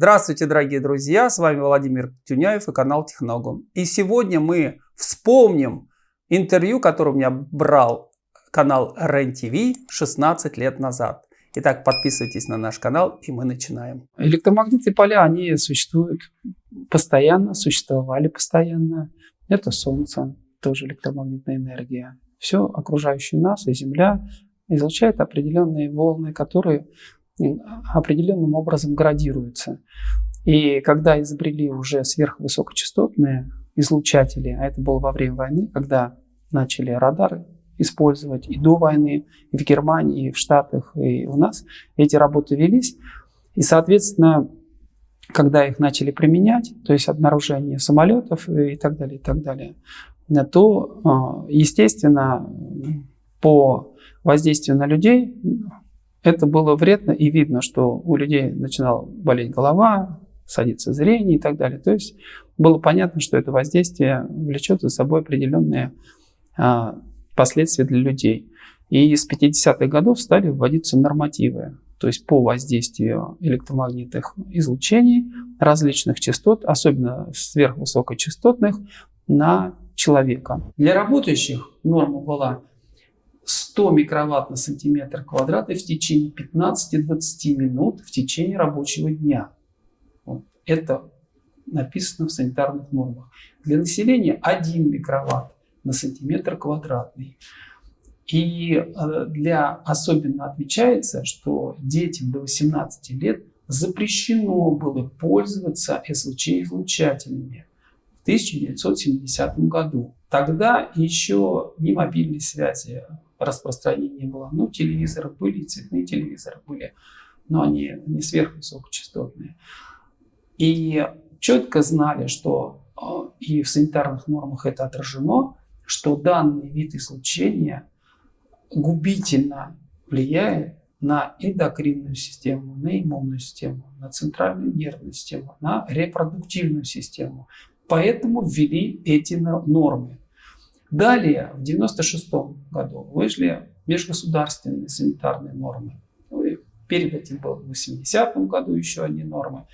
Здравствуйте, дорогие друзья! С вами Владимир Тюняев и канал Техногум. И сегодня мы вспомним интервью, которое у меня брал канал РЕН-ТВ 16 лет назад. Итак, подписывайтесь на наш канал, и мы начинаем. Электромагнитные поля, они существуют постоянно, существовали постоянно. Это Солнце, тоже электромагнитная энергия. Все окружающее нас и Земля излучает определенные волны, которые определенным образом градируются. И когда изобрели уже сверхвысокочастотные излучатели, а это было во время войны, когда начали радары использовать и до войны, и в Германии, и в Штатах, и у нас, эти работы велись. И, соответственно, когда их начали применять, то есть обнаружение самолетов и так далее, и так далее, то, а, естественно, по воздействию на людей это было вредно и видно, что у людей начинала болеть голова, садится зрение и так далее. То есть было понятно, что это воздействие влечет за собой определенные а, последствия для людей. И с 50-х годов стали вводиться нормативы, то есть по воздействию электромагнитных излучений различных частот, особенно сверхвысокочастотных, на человека. Для работающих норма была 100 микроватт на сантиметр квадратный в течение 15-20 минут в течение рабочего дня. Вот. Это написано в санитарных нормах. Для населения 1 микроватт на сантиметр квадратный. И э, для особенно отмечается, что детям до 18 лет запрещено было пользоваться СВЧ-излучателями в 1970 году. Тогда еще ни мобильной связи распространения было. Ну, телевизоры были, цветные телевизоры были, но они не сверхвысокочастотные. И четко знали, что э, и в санитарных нормах это отражено, что данный вид излучения губительно влияет на эндокринную систему, на иммунную систему, на центральную нервную систему, на репродуктивную систему. Поэтому ввели эти нормы. Далее, в 1996 году вышли межгосударственные санитарные нормы. Ну, перед этим было в 80 году еще одни нормы.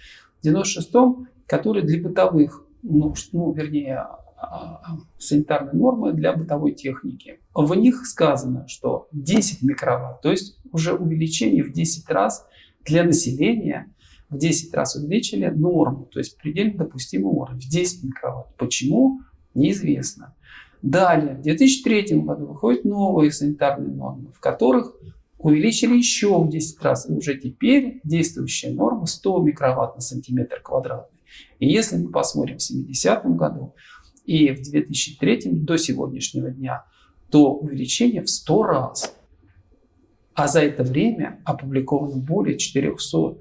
В 96-м, которые для бытовых, ну, ну вернее, а, а, санитарные нормы для бытовой техники. В них сказано, что 10 микроватт, то есть уже увеличение в 10 раз для населения, в 10 раз увеличили норму, то есть предельно допустимый уровень, в 10 микроватт. Почему? Неизвестно. Далее, в 2003 году выходят новые санитарные нормы, в которых увеличили еще в 10 раз. И уже теперь действующая норма 100 микроватт на сантиметр квадратный. И если мы посмотрим в 70 году и в 2003 до сегодняшнего дня, то увеличение в 100 раз. А за это время опубликовано более 400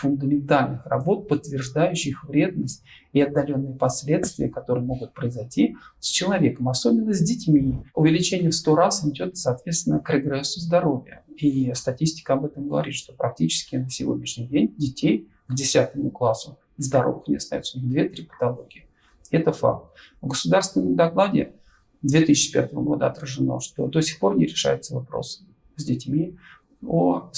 фундаментальных работ, подтверждающих вредность и отдаленные последствия, которые могут произойти с человеком, особенно с детьми. Увеличение в 100 раз идет, соответственно, к регрессу здоровья. И статистика об этом говорит, что практически на сегодняшний день детей к 10 классу здоровых не остается, у них 2-3 патологии. Это факт. В государственном докладе 2005 года отражено, что до сих пор не решается вопрос с детьми о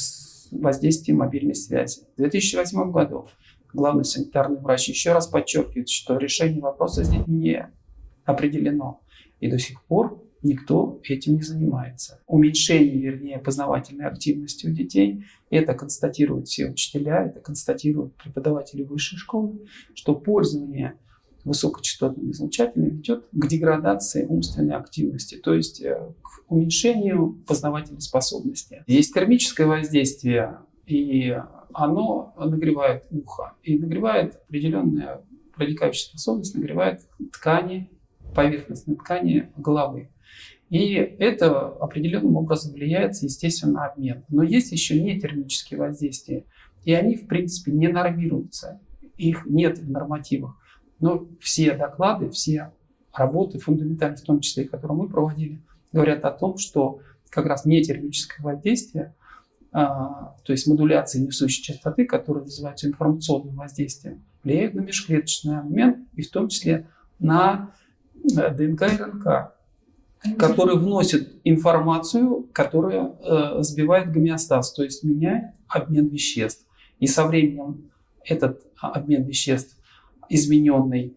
воздействии мобильной связи. В 2008 году главный санитарный врач еще раз подчеркивает, что решение вопроса детьми не определено. И до сих пор никто этим не занимается. Уменьшение, вернее, познавательной активности у детей, это констатируют все учителя, это констатируют преподаватели высшей школы, что пользование высокочастотными излучателями ведет к деградации умственной активности, то есть э, к уменьшению познавательной способности. Есть термическое воздействие, и оно нагревает ухо, и нагревает определенная проникающая способность, нагревает ткани, поверхностные ткани головы. И это определенным образом влияет, естественно, на обмен. Но есть еще не термические воздействия, и они, в принципе, не нормируются. Их нет в нормативах. Но все доклады, все работы, фундаментальные в том числе, которые мы проводили, говорят о том, что как раз не термическое воздействие, а, то есть модуляция несущей частоты, которая называется информационным воздействием, влияет на межклеточный обмен и в том числе на э, ДНК и РНК, который вносит информацию, которая э, сбивает гомеостаз, то есть меняет обмен веществ. И со временем этот обмен веществ измененный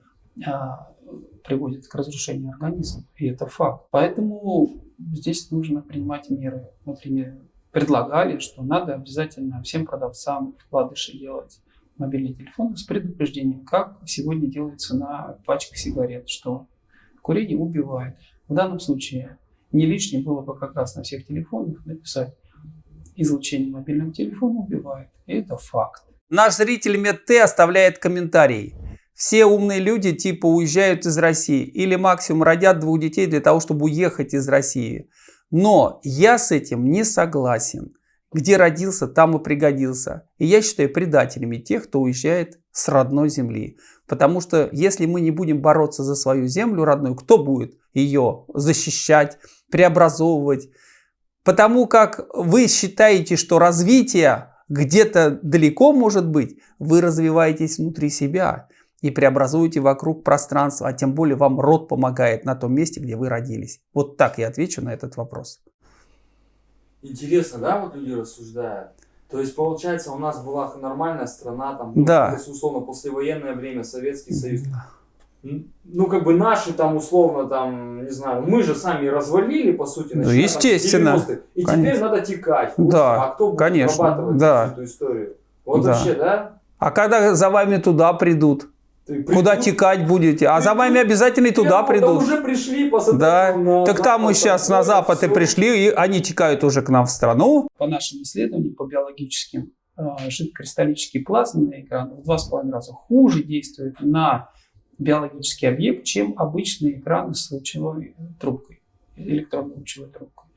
приводит к разрушению организма. И это факт. Поэтому здесь нужно принимать меры. Например, предлагали, что надо обязательно всем продавцам вкладыши делать мобильные телефоны с предупреждением, как сегодня делается на пачках сигарет, что курение убивает. В данном случае не лишним было бы как раз на всех телефонах написать излучение мобильного телефона убивает. И это факт. Наш зритель Медте оставляет комментарий. Все умные люди типа уезжают из России или максимум родят двух детей для того, чтобы уехать из России. Но я с этим не согласен. Где родился, там и пригодился. И я считаю предателями тех, кто уезжает с родной земли. Потому что если мы не будем бороться за свою землю родную, кто будет ее защищать, преобразовывать? Потому как вы считаете, что развитие где-то далеко может быть, вы развиваетесь внутри себя и преобразуете вокруг пространство, а тем более вам род помогает на том месте, где вы родились. Вот так я отвечу на этот вопрос. Интересно, да, вот люди рассуждают? То есть, получается, у нас была нормальная страна, там, да. ну, условно, послевоенное время, Советский Союз. Ну, как бы наши там, условно, там, не знаю, мы же сами развалили, по сути, ну, естественно. Там, и конечно. теперь надо текать. Да, а кто будет конечно, да. эту историю? Вот да. вообще, да? А когда за вами туда придут? Куда текать будете? А за вами обязательно и туда придут. уже пришли, Да. На, так там мы сейчас на запад и пришли, и они текают уже к нам в страну. По нашим исследованиям, по биологическим, а, жидкокристаллические плазменные экраны в два с половиной раза хуже действуют на биологический объект, чем обычные экраны с лучевой трубкой, электронной лучевой трубкой.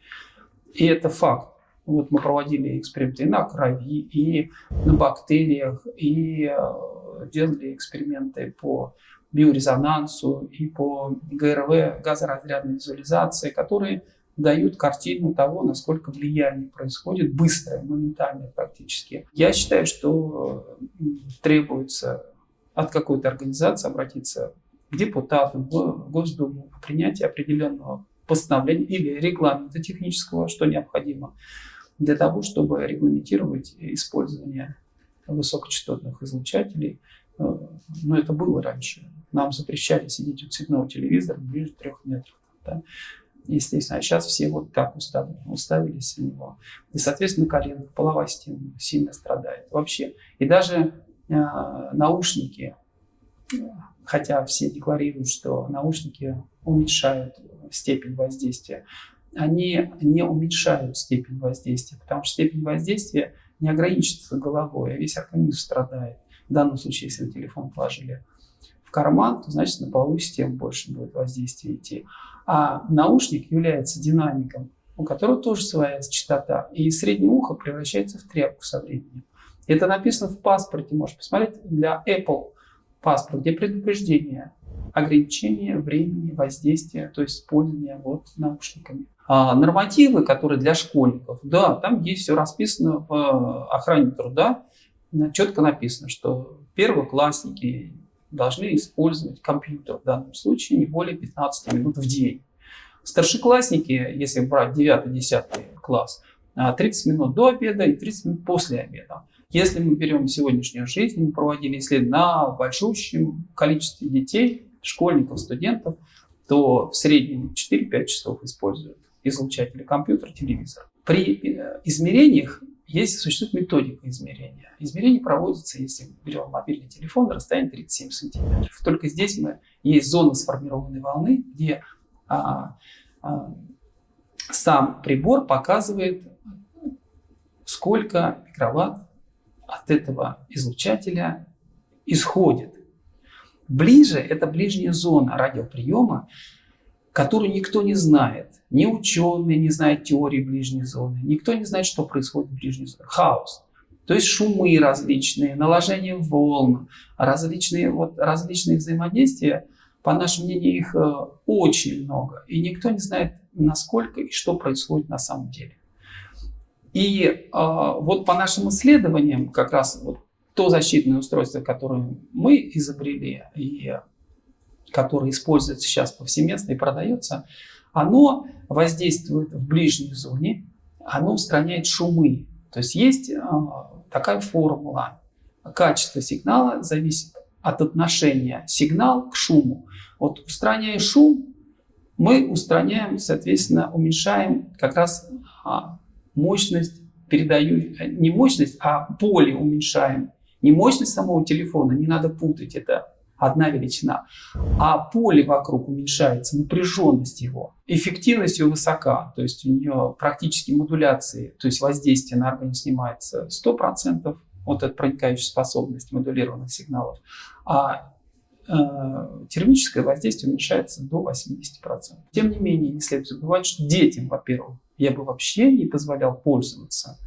И это факт. Вот мы проводили эксперименты и на крови, и на бактериях, и а, делали эксперименты по биорезонансу и по ГРВ, газоразрядной визуализации, которые дают картину того, насколько влияние происходит быстро, моментально практически. Я считаю, что требуется от какой-то организации обратиться к депутатам, в Госдуму по принятию определенного постановления или регламента технического, что необходимо для того, чтобы регламентировать использование высокочастотных излучателей. Э, но это было раньше. Нам запрещали сидеть у цветного телевизора ближе трех метров. Да? Естественно, а сейчас все вот так уставили, уставились на него. И, соответственно, коленка, половая система сильно страдает вообще. И даже э, наушники, хотя все декларируют, что наушники уменьшают степень воздействия, они не уменьшают степень воздействия, потому что степень воздействия не ограничится головой, а весь организм страдает. В данном случае, если вы телефон положили в карман, то значит на половую систему больше будет воздействие идти. А наушник является динамиком, у которого тоже своя частота. И среднее ухо превращается в тряпку со временем. Это написано в паспорте, можешь посмотреть, для Apple паспорт, где предупреждение ограничение времени воздействия, то есть использования вот наушниками. А нормативы, которые для школьников, да, там есть все расписано в э, охране труда, четко написано, что первоклассники должны использовать компьютер в данном случае не более 15 минут в день. Старшеклассники, если брать 9-10 класс, 30 а, минут до обеда и 30 минут после обеда. Если мы берем сегодняшнюю жизнь, мы проводили исследования на большущем количестве детей, школьников, студентов, то в среднем 4-5 часов используют излучатели компьютер, телевизор. При э, измерениях есть, существует методика измерения. Измерение проводится, если берем мобильный телефон, на расстоянии 37 сантиметров. Только здесь мы, есть зона сформированной волны, где а, а, сам прибор показывает, сколько микроватт от этого излучателя исходит. Ближе – это ближняя зона радиоприема, которую никто не знает. Ни ученые не знают теории ближней зоны, никто не знает, что происходит в ближней зоне. Хаос. То есть шумы различные, наложение волн, различные, вот, различные взаимодействия. По нашему мнению, их э, очень много. И никто не знает, насколько и что происходит на самом деле. И э, вот по нашим исследованиям, как раз вот то защитное устройство, которое мы изобрели и которое используется сейчас повсеместно и продается, оно воздействует в ближней зоне, оно устраняет шумы. То есть есть а, такая формула качество сигнала зависит от отношения сигнал к шуму. Вот устраняя шум, мы устраняем, соответственно, уменьшаем как раз а, мощность, передаю, э, не мощность, а поле уменьшаем. Не мощность самого телефона, не надо путать, это одна величина. А поле вокруг уменьшается, напряженность его. Эффективность ее высока, то есть у нее практически модуляции, то есть воздействие на организм снимается 100%, вот эта проникающая способность модулированных сигналов. А э, термическое воздействие уменьшается до 80%. Тем не менее, не следует забывать, что детям, во-первых, я бы вообще не позволял пользоваться.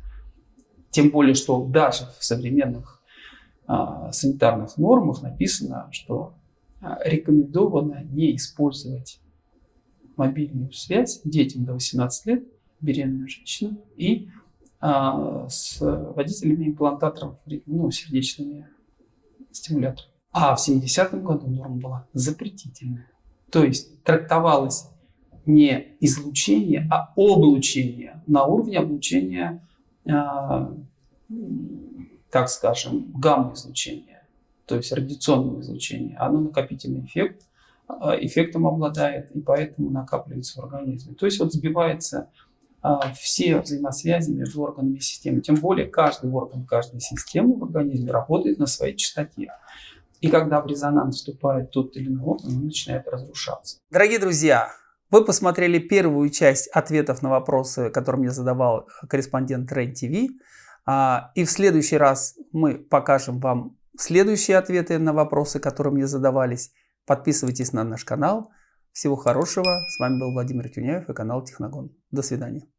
Тем более, что даже в современных санитарных нормах написано, что а, рекомендовано не использовать мобильную связь детям до 18 лет, беременным женщинам и а, с водителями имплантаторов, ну, сердечными стимуляторами. А в 70-м году норма была запретительная. То есть трактовалось не излучение, а облучение на уровне облучения так скажем, гамма-излучения, то есть радиационного излучения, оно накопительный эффект, а, эффектом обладает, и поэтому накапливается в организме. То есть вот сбивается а, все взаимосвязи между органами и системой. Тем более каждый орган, каждая система в организме работает на своей частоте. И когда в резонанс вступает тот или иной орган, он начинает разрушаться. Дорогие друзья, вы посмотрели первую часть ответов на вопросы, которые мне задавал корреспондент РЕН-ТВ. А, и в следующий раз мы покажем вам следующие ответы на вопросы, которые мне задавались. Подписывайтесь на наш канал. Всего хорошего. С вами был Владимир Тюняев и канал Техногон. До свидания.